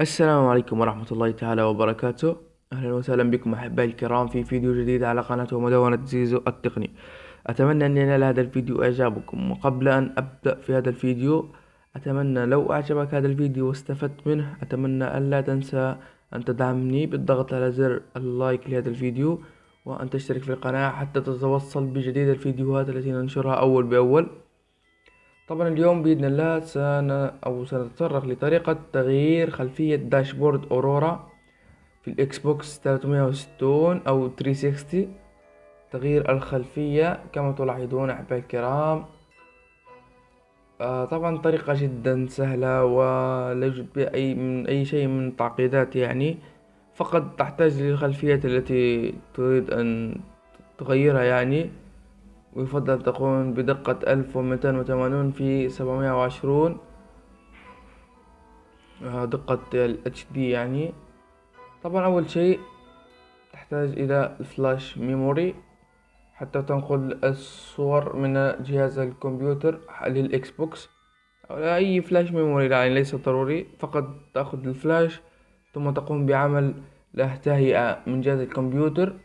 السلام عليكم ورحمة الله تعالى وبركاته. أهلا وسهلا بكم أحبائي الكرام في فيديو جديد على قناة مدونة زيزو التقني. أتمنى أن ينال هذا الفيديو إعجابكم وقبل أن أبدأ في هذا الفيديو أتمنى لو أعجبك هذا الفيديو واستفدت منه أتمنى ألا تنسى أن تدعمني بالضغط على زر اللايك لهذا الفيديو وأن تشترك في القناة حتى تتوصل بجديد الفيديوهات التي ننشرها أول بأول. طبعا اليوم بإذن الله سن أو سنتطرق لطريقة تغيير خلفية dashboard Aurora في ال Xbox 360 أو 360 تغيير الخلفية كما تلاحظون أحبائي الكرام. آه طبعا طريقة جدا سهلة ولا يوجد بها أي من أي شيء من التعقيدات يعني. فقط تحتاج للخلفية التي تريد أن تغيرها يعني. ويفضل تكون بدقة ألف ومئتين وثمانون في سبعمائة وعشرون. آه، دقة ال HD يعني. طبعا أول شيء تحتاج إلى flash memory حتى تنقل الصور من جهاز الكمبيوتر لل Xbox. أو أي flash memory يعني ليس ضروري فقط تأخذ الفلاش ثم تقوم بعمل له تهيئة من جهاز الكمبيوتر.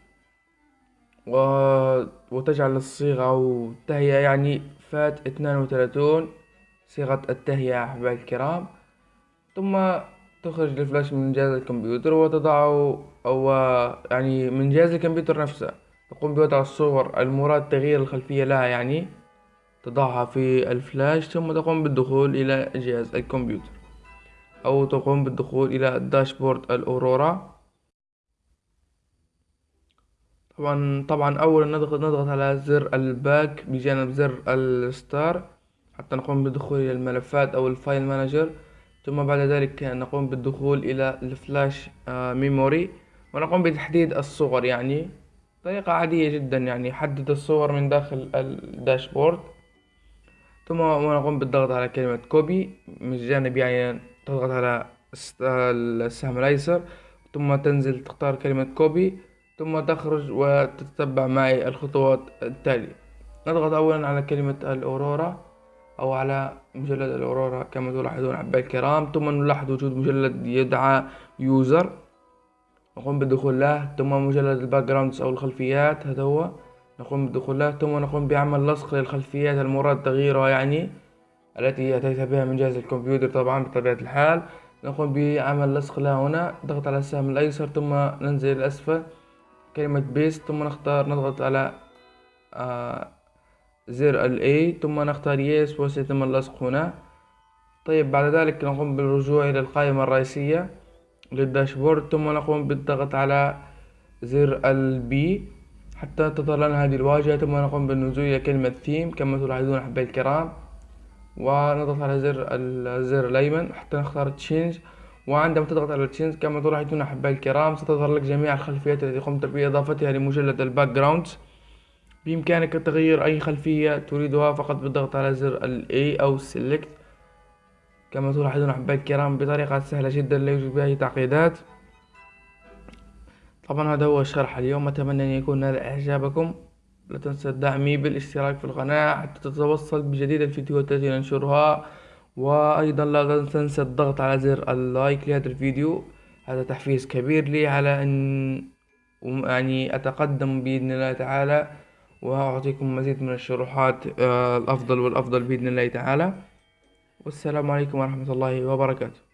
و... وتجعل الصيغة أو التهيئة يعني فات اثنان وثلاثون صيغة التهيئة أحبائي الكرام. ثم تخرج الفلاش من جهاز الكمبيوتر وتضعه أو يعني من جهاز الكمبيوتر نفسه. تقوم بوضع الصور المراد تغيير الخلفية لها يعني تضعها في الفلاش ثم تقوم بالدخول إلى جهاز الكمبيوتر. أو تقوم بالدخول إلى ال dashboard ال Aurora. طبعا طبعا أولا نضغط نضغط على زر ال back بجانب زر ال start حتى نقوم بالدخول إلى الملفات أو ال file manager. ثم بعد ذلك نقوم بالدخول إلى ال flash memory ونقوم بتحديد الصور يعني. طريقة عادية جدا يعني حدد الصور من داخل ال dashboard. ثم نقوم بالضغط على كلمة copy من الجانب يعني تضغط على السهم الأيسر ثم تنزل تختار كلمة copy. ثم تخرج وتتبع معي الخطوات التالية. نضغط أولا على كلمة ال Aurora أو على مجلد ال Aurora كما تلاحظون أحبائي الكرام. ثم نلاحظ وجود مجلد يدعى user. نقوم بالدخول له. ثم مجلد ال backgrounds أو الخلفيات. هذا هو. نقوم بالدخول له. ثم نقوم بعمل لصق للخلفيات المراد تغييرها يعني التي أتيت بها من جهاز الكمبيوتر طبعا بطبيعة الحال. نقوم بعمل لصق لها هنا. ضغط على السهم الأيسر. ثم ننزل الأسفل. كلمة paste ثم نختار نضغط على آه زر ال A ثم نختار yes وسيتم اللصق هنا. طيب بعد ذلك نقوم بالرجوع إلى القائمة الرئيسية لل dashboard ثم نقوم بالضغط على زر ال B حتى تظهر لنا هذه الواجهة ثم نقوم بالنزول إلى كلمة ثيم كما تلاحظون أحبائي الكرام ونضغط على زر الزر الأيمن حتى نختار change وعندما تضغط على change كما تلاحظون أحبائي الكرام ستظهر لك جميع الخلفيات التي قمت بإضافتها لمجلد ال background بإمكانك تغيير أي خلفية تريدها فقط بالضغط على زر ال A أو Select. كما تلاحظون أحبائي الكرام بطريقة سهلة جدا لا يوجد بها أي تعقيدات. طبعا هذا هو الشرح اليوم. أتمنى أن يكون هذا إعجابكم. لا تنسى دعمي بالاشتراك في القناة حتى تتوصل بجديد الفيديوهات التي ننشرها. وأيضا لا تنسى الضغط على زر اللايك لهذا الفيديو. هذا تحفيز كبير لي على أن يعني أتقدم بإذن الله تعالى وأعطيكم مزيد من الشروحات آه، الأفضل والأفضل بإذن الله تعالى. والسلام عليكم ورحمة الله وبركاته.